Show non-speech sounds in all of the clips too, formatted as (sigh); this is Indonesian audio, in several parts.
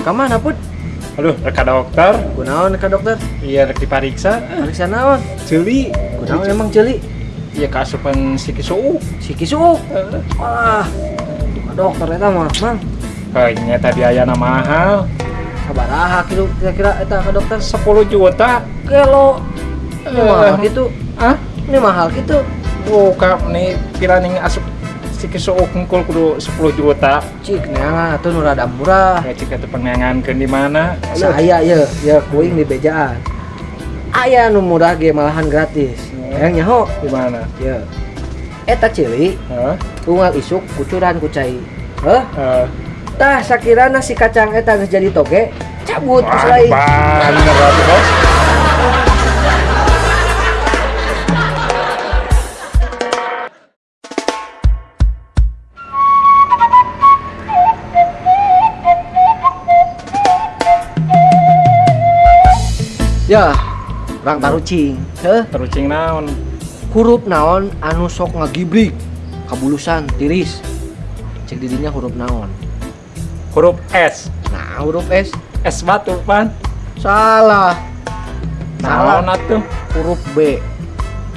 Ke mana put? Aduh, reka dokter. Kunaon ka dokter? Iya, rek dipariksa. Periksa naon? Celi. Kunaon emang jeli? Iya, kasupan si kisuu. Si kisu. Wah. Ka dokter eta mah, Mang. Kayaknya tadi ayana mahal. Sabaraha kilu kira-kira eta ka dokter? 10 juta. Kelo. Ini Eh. mahal gitu. Ah, Ini mahal gitu. buka nih piraning asup si kisuu kungkul kudu 10 juta. Cik neangan atuh nu rada murah. Kayak cika tuh pengangankeun di mana? Saya ya, ya kuing di bejaan. Aya nu murah ge malahan gratis. Yang nyaho. Di mana? Ya. Eta cili Hah? unggal isuk kucuran ku cai. Heh, Eh, tah sakirana si kacang eta jadi toge, cabut wah, selai. bener Bos. Ya, orang tarucing. Heh, Terucing naon? huruf naon anu sok ngagibrik kabulusan tiris. Cek didinya huruf naon. Huruf S. Nah, huruf S S batu pan. salah. Salah. atuh? Huruf B.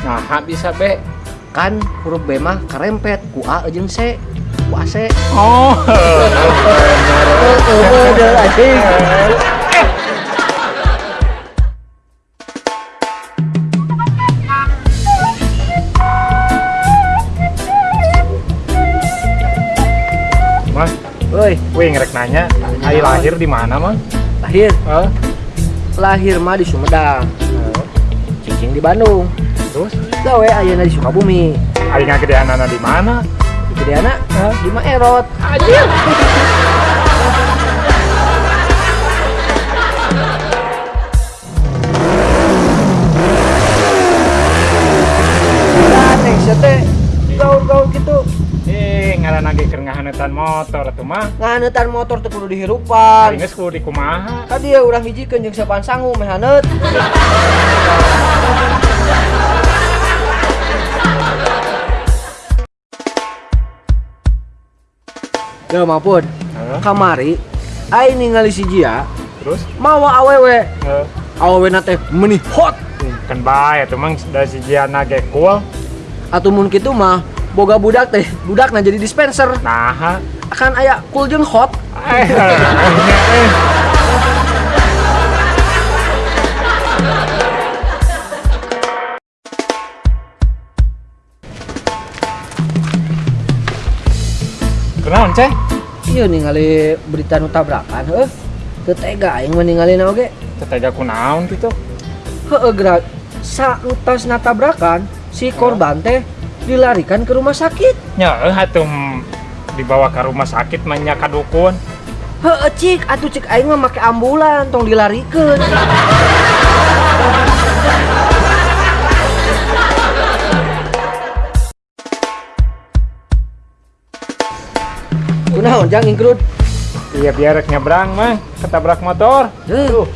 Nah, bisa be. Kan huruf B mah karempet ku A jeung C. Ku AC. Oh. (laughs) Bener anjing. Woi, wih ngerek nanya, Ai lahir di mana, Mas? lahir Eh, lahir mah di Sumedang. Cicing di Bandung. terus Gawe ayeuna di Sukabumi. Ai ngagedean anak di mana? Di Gedeana di Maerot. Anjir. Ngaran lagi keur ngahanetan motor atuh mah. Ngahaneutan motor teu kudu dihirupan. Ari geus kudu dikumaha. Ka dia urang hijikeun jeung sapaan sangu meh haneut. Ya maupun kamari aing ningali si Jia terus mawa awewe awewe teh meuni hot kan bae atuh mang dari si Jiana ge cool. atuh mun kitu mah boga budak teh budakna jadi dispenser. Nah, akan aya cool jeung hot. Eh, eh, Kenaon, Ceh? iya ningali berita nu tabrakan heuh. Teu tega aing ningali na oge. Tetega kunaon gitu. heueuh gerak. Sautas tabrakan si korban teh dilarikan ke rumah sakit Nya, eh, atuh mm, dibawa ke rumah sakit manya dukun. heueuh cik atuh cik aing mah make ambulan tong dilarikeun kunaon jang ingkrut Iya biar rek nyebrang mah ketabrak motor. Duh,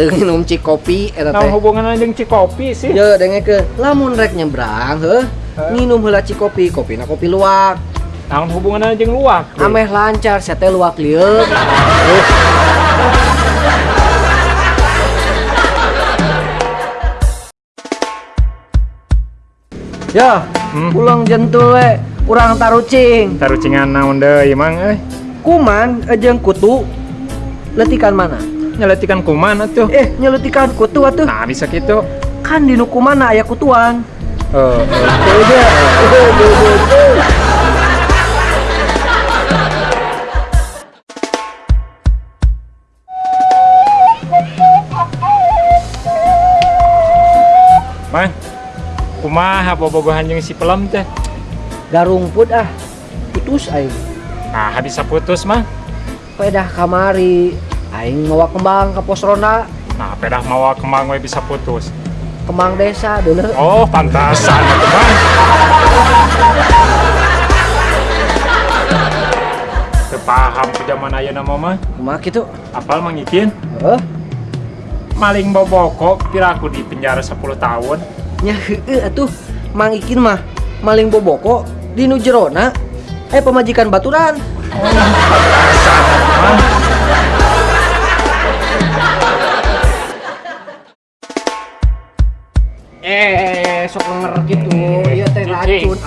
teu nginum cik kopi eta Nah teh. hubungan anjing Cikopi sih. Ya dengekeun, lamun rek nyebrang Heh. Nginum heula cik kopi, kopina kopi luwak. Naon hubungan anjing luak. weh. Ameh lancar, saya teh luwak lieur. (laughs) Ya, Hmm. pulang jentul we, urang tarucing. Tarucingan naon deui mang euy. Kuman ejeng kutu letikan mana? Nyeletikan kuman atuh. Eh, nyeletikan kutu atuh. Nah bisa gitu. Kan di nu kumana aya kutuan. Dia. Tuh, tuh, tuh, tuh. Mang. Kumaha bobogohan jeung si pelem teh? Garung put ah. Putus aing. Nah, bisa putus mah. Pedah kamari. Aing mawa kembang ke pos ronda. Nah, pedah mawa kembang we bisa putus. Kembang desa dulu. Oh, pantasan. Teu paham ku zaman ayeuna mah mah. Kumaha kitu? Apal mangikin? Heuh. Maling boboko piraku di penjara 10 tahun. Nya heueuh atuh. Mang Ikin mah maling boboko di nu jerona. Eh pemajikan baturan. Pantasan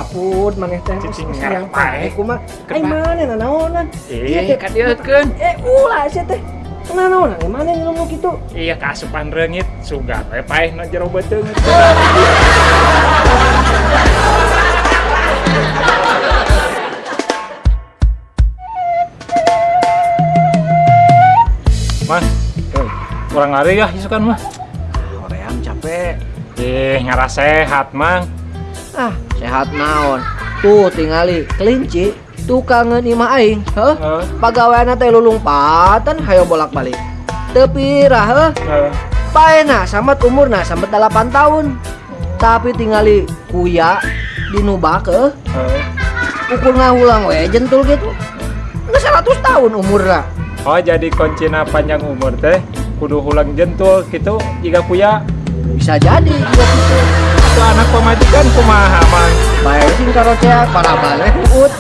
apun maneh teh. Ngarep pae kumaha. Ai nanaonan? Iya Eh, teh kadieutkeun. Eh ulah sia teh. Nanaonan ai mana ngomong gitu? Iya kasupan reungit sugat we paeh na jero beuteung. Mah, eh, kurang lari ya isukan mah. Hoream capek. Eh, ngaras sehat, Mang. Ah, sehat naon. Tuh tingali kelinci tukangan imah aing, heuh. Heeh. Pagaweana teh lulumpatan hayo bolak-balik. Teu pirah heuh. Heeh. Paena samet umurna sampai 8 tahun. Tapi tingali kuya dinubak heuh. Heeh. Ukur ngahulang we jentul gitu. Nggak 100 tahun umurna. Oh, jadi kuncina panjang umur teh kudu hulang jentul gitu jika kuya Bisa jadi juga gitu. itu anak pemajikan kumaha mang Bae sing karo ceak para bale uut.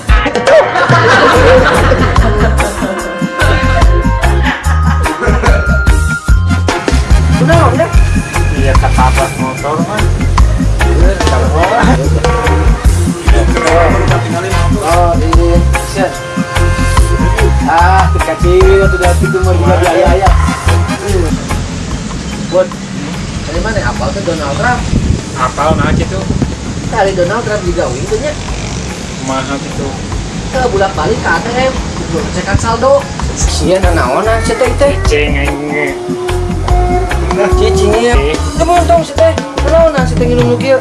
Udah, udah. iya motor mah Oh, ini set. Ah, kecil tuh dari itu mau juga biaya ya. Buat dari mana? Donald Trump. Apal nah gitu Dari Donald Trump juga windonya kumaha gitu ke bulan balik ke ATM. Belum cekan saldo. Iya, nanaona si teh teh. cengeng Cicingnya. Eh. Kemun dong si teh. Nanaona si teh nginum nu kieu.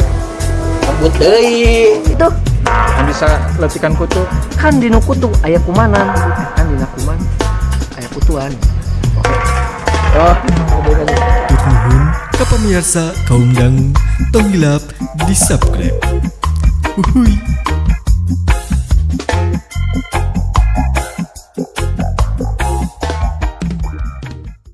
Kabut deui. Itu kan bisa letikan kutu kan dinu kutu aya kumanan. Kan dina kuman aya kutuan. Oke. Oh, Nuhun ka pamirsa kaum dangu hilap di subscribe. Uhuy.